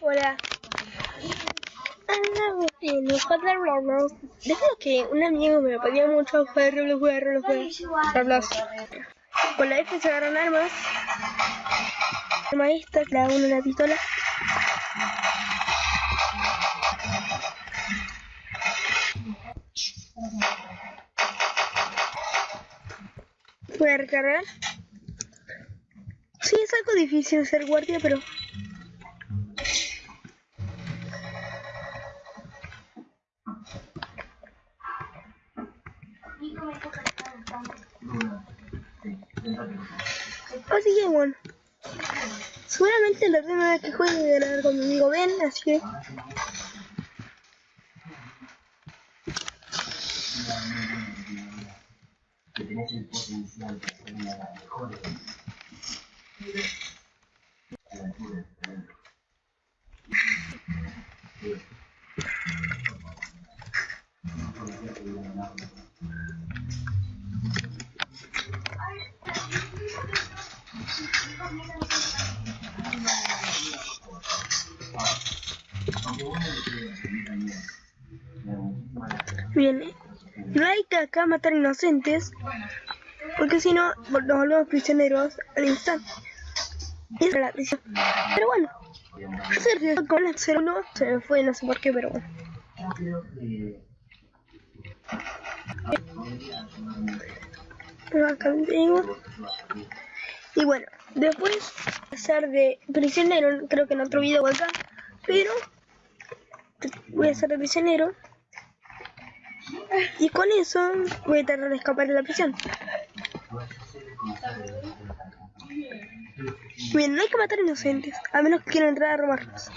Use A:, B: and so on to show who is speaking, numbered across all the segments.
A: Hola. Ah, Roblox. Debido que un amigo me pedía mucho jugar Roblox, jugar jugar. Con la se agarran armas. Arma esta, le da uno una pistola. Voy a recargar. Sí, es algo difícil ser guardia, pero... Así que bueno. Seguramente la última vez que juegue voy a ganar con mi amigo Ben, así que... Bien, no hay que acá matar inocentes, porque si no nos volvemos prisioneros al instante. Pero bueno, riesgo con el 01 se me fue, no sé por qué, pero bueno. Acá tengo. Y bueno, después de ser de prisionero, creo que en otro video acá, pero voy a ser de prisionero. Y con eso voy a tratar de escapar de la prisión. Bien, no hay que matar inocentes, a menos que quieran entrar a robarlos.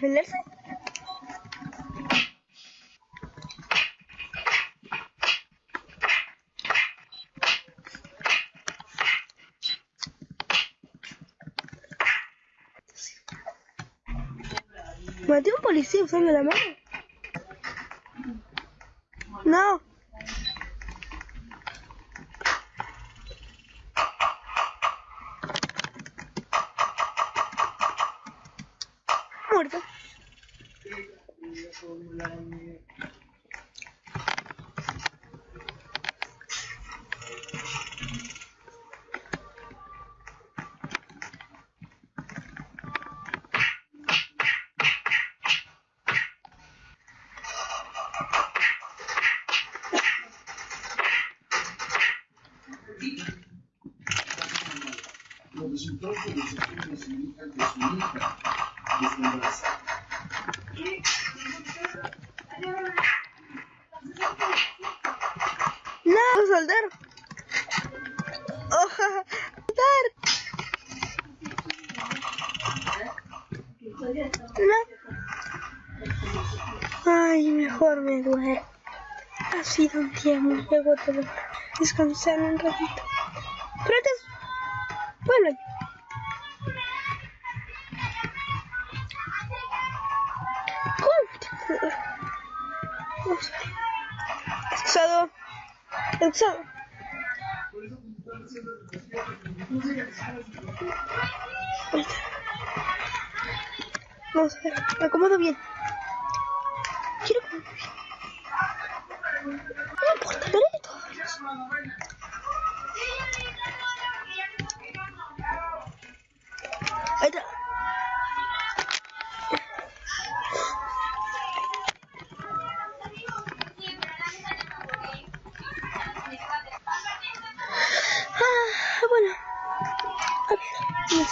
A: Defenderse? Maté un policía usando la mano. No. Muerto.
B: Los resultados de los estudios indican que su hija está
A: No, soldar. Oh, soldar. No. Ay, mejor me duele. Ha sido un día muy agotador. Descansar un ratito. Pero antes, vuelven. ¿Cómo? Está. Vamos a ver, me acomodo bien. Quiero importa.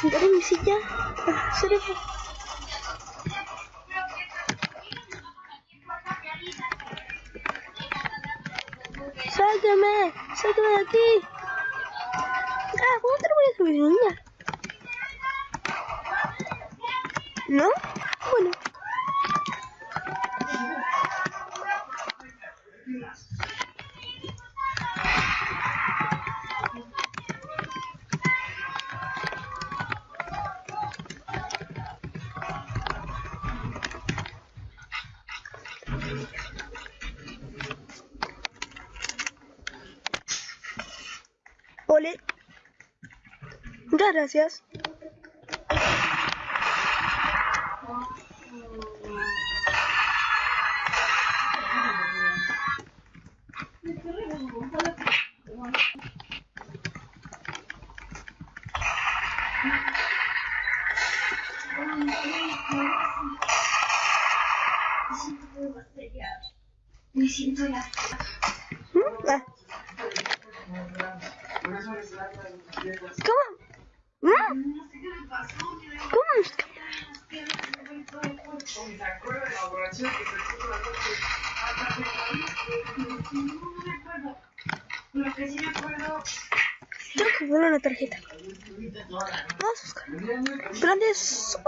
C: Sentaré en mi silla. Ah, seré- ¡Sáqueme! ¡Sáqueme de aquí! Ah, ¿cómo te lo voy a subir, niña? ¿No? Bueno. Muchas gracias.
A: Me siento.
C: Ah. ¿Cómo?
A: Lo que
C: poner una tarjeta. Vamos a buscar. Pero antes,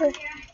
C: un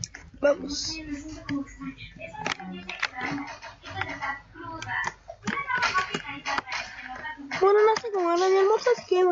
C: Vamos. Bueno, no sé cómo era mi almuerzo, así que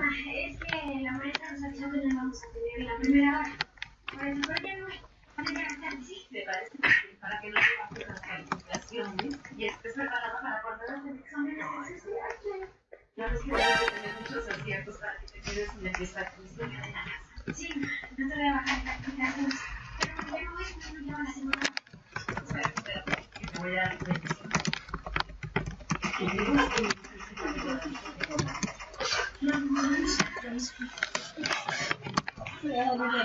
A: Es que la maestra nos dicho que no vamos a tener la primera hora. Por eso, pero ya no. Sí.
D: ¿Te parece que para que no bajes las calificaciones y estés preparada para cuando hagas el examen de necesidad? Ya ves que debes de tener muchos aciertos para que te quedes en el desactivo de la casa.
A: Sí, no te voy a bajar la calificación. Pero ya no voy, no llevo la semana.
D: Espera, espera, que te voy a dar bendición. Pero qué bueno, me salió bien, muchacho.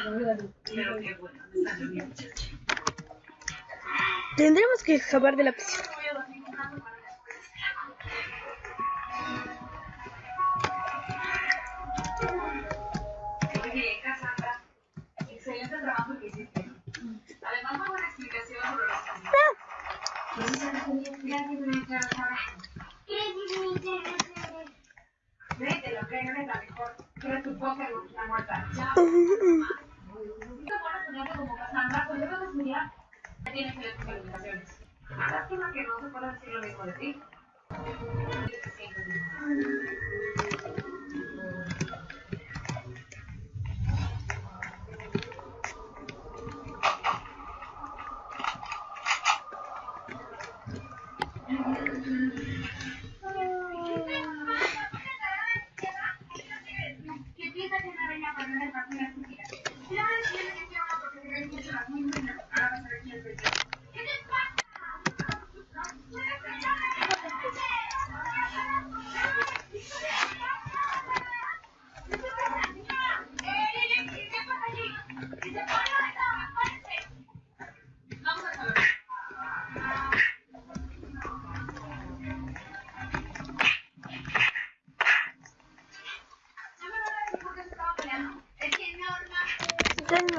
C: Tendremos que escapar de la piscina.
D: Excelente trabajo que hiciste. Además, buena explicación sobre los lo que eres la mejor. Tienes que. Lástima que no se pueda decir lo mismo de ti.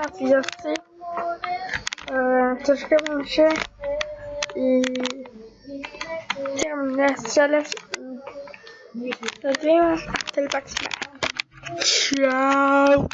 A: Así yo sé. Uh, suscríbanse y síganme en redes sociales. Nos vemos hasta el próximo. Chao.